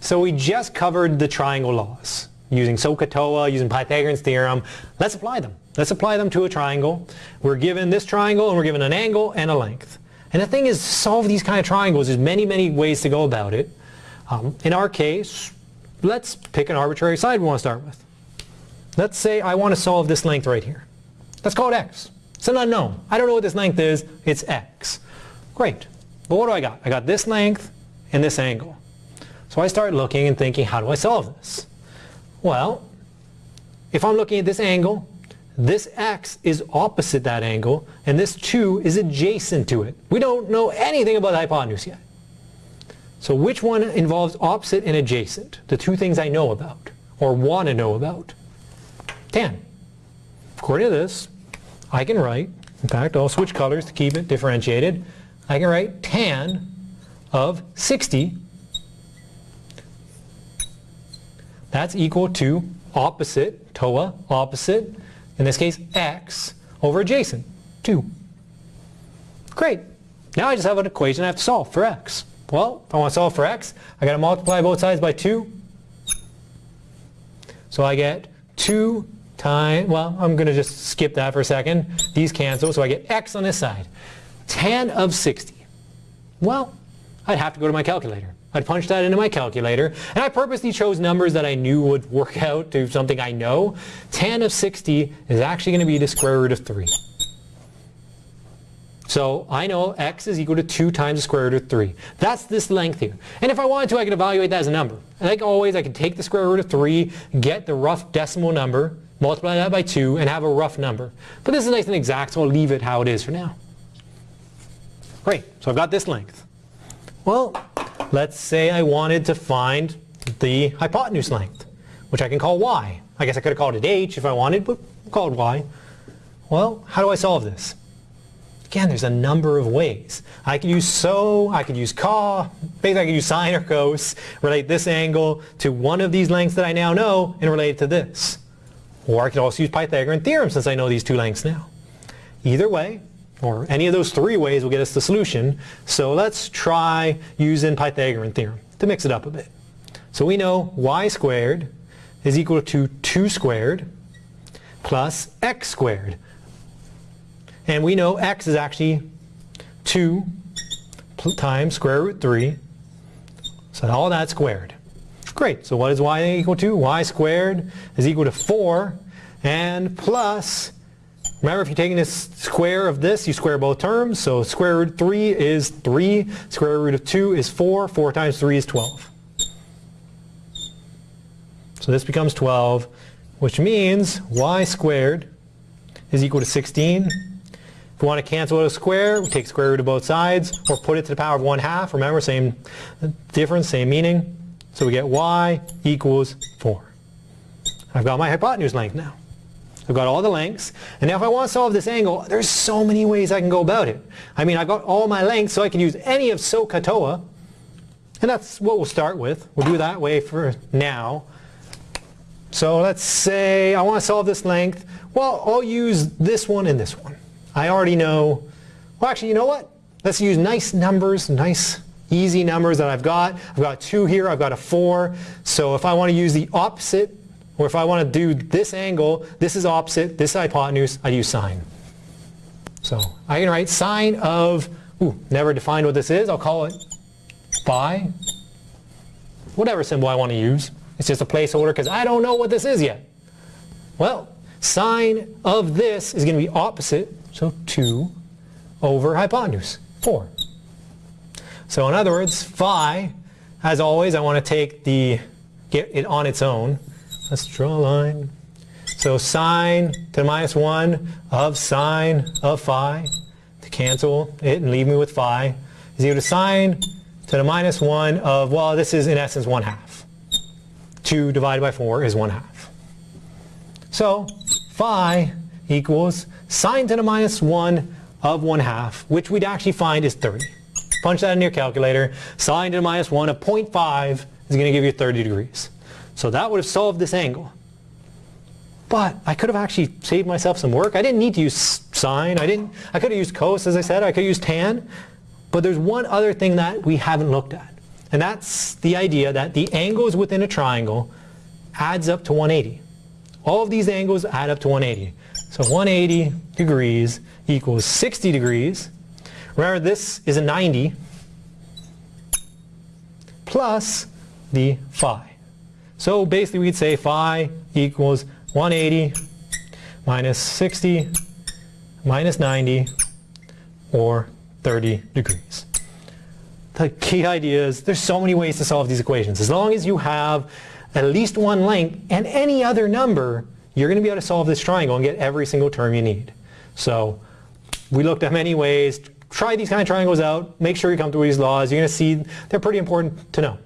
So we just covered the triangle laws using SOHCAHTOA, using Pythagorean's theorem. Let's apply them. Let's apply them to a triangle. We're given this triangle and we're given an angle and a length. And the thing is, solve these kind of triangles, there's many, many ways to go about it. Um, in our case, let's pick an arbitrary side we want to start with. Let's say I want to solve this length right here. Let's call it x. It's an unknown. I don't know what this length is. It's x. Great. But what do I got? I got this length and this angle. So I start looking and thinking, how do I solve this? Well, if I'm looking at this angle, this x is opposite that angle, and this 2 is adjacent to it. We don't know anything about the hypotenuse yet. So which one involves opposite and adjacent? The two things I know about, or want to know about. Tan. According to this, I can write, in fact I'll switch colors to keep it differentiated, I can write tan of 60 that's equal to opposite, TOA, opposite, in this case x, over adjacent, 2. Great. Now I just have an equation I have to solve for x. Well, if I want to solve for x, I got to multiply both sides by 2. So I get 2 times, well, I'm going to just skip that for a second. These cancel, so I get x on this side. Tan of 60. Well, I'd have to go to my calculator. I'd punch that into my calculator, and I purposely chose numbers that I knew would work out to something I know. Tan of 60 is actually going to be the square root of 3. So I know x is equal to 2 times the square root of 3. That's this length here. And if I wanted to, I could evaluate that as a number. Like always, I can take the square root of 3, get the rough decimal number, multiply that by 2, and have a rough number. But this is nice and exact, so I'll leave it how it is for now. Great, so I've got this length. Well, let's say I wanted to find the hypotenuse length, which I can call y. I guess I could have called it h if I wanted, but I'll call it y. Well, how do I solve this? Again, there's a number of ways. I could use so, I could use ca, basically I could use sine or cos, relate this angle to one of these lengths that I now know and relate it to this. Or I could also use Pythagorean theorem since I know these two lengths now. Either way, or any of those three ways will get us the solution. So let's try using Pythagorean theorem to mix it up a bit. So we know y squared is equal to 2 squared plus x squared. And we know x is actually 2 times square root 3. So all that squared. Great. So what is y equal to? y squared is equal to 4 and plus, remember if you're taking the square of this, you square both terms. So square root 3 is 3. Square root of 2 is 4. 4 times 3 is 12. So this becomes 12, which means y squared is equal to 16 if we want to cancel out a square, we take square root of both sides or put it to the power of 1 half. Remember, same difference, same meaning. So we get y equals 4. I've got my hypotenuse length now. I've got all the lengths. And now if I want to solve this angle, there's so many ways I can go about it. I mean, I've got all my lengths, so I can use any of SOHCAHTOA. And that's what we'll start with. We'll do that way for now. So let's say I want to solve this length. Well, I'll use this one and this one. I already know, well actually you know what? Let's use nice numbers, nice easy numbers that I've got. I've got 2 here, I've got a 4. So if I want to use the opposite, or if I want to do this angle, this is opposite, this is hypotenuse, I use sine. So I can write sine of, ooh, never defined what this is, I'll call it phi. Whatever symbol I want to use. It's just a placeholder because I don't know what this is yet. Well, sine of this is going to be opposite so 2 over hypotenuse, 4. So in other words, phi, as always, I want to take the, get it on its own. Let's draw a line. So sine to the minus 1 of sine of phi, to cancel it and leave me with phi, is equal to sine to the minus 1 of, well, this is in essence 1 half. 2 divided by 4 is 1 half. So phi equals sine to the minus 1 of 1 half, which we'd actually find is 30. Punch that in your calculator. Sine to the minus 1 of 0.5 is going to give you 30 degrees. So that would have solved this angle. But I could have actually saved myself some work. I didn't need to use sine. I, didn't, I could have used cos, as I said. I could have used tan. But there's one other thing that we haven't looked at. And that's the idea that the angles within a triangle adds up to 180. All of these angles add up to 180. So 180 degrees equals 60 degrees. Remember this is a 90 plus the phi. So basically we'd say phi equals 180 minus 60 minus 90 or 30 degrees. The key idea is there's so many ways to solve these equations. As long as you have at least one length and any other number, you're going to be able to solve this triangle and get every single term you need. So we looked at many ways. Try these kind of triangles out. Make sure you come through these laws. You're going to see they're pretty important to know.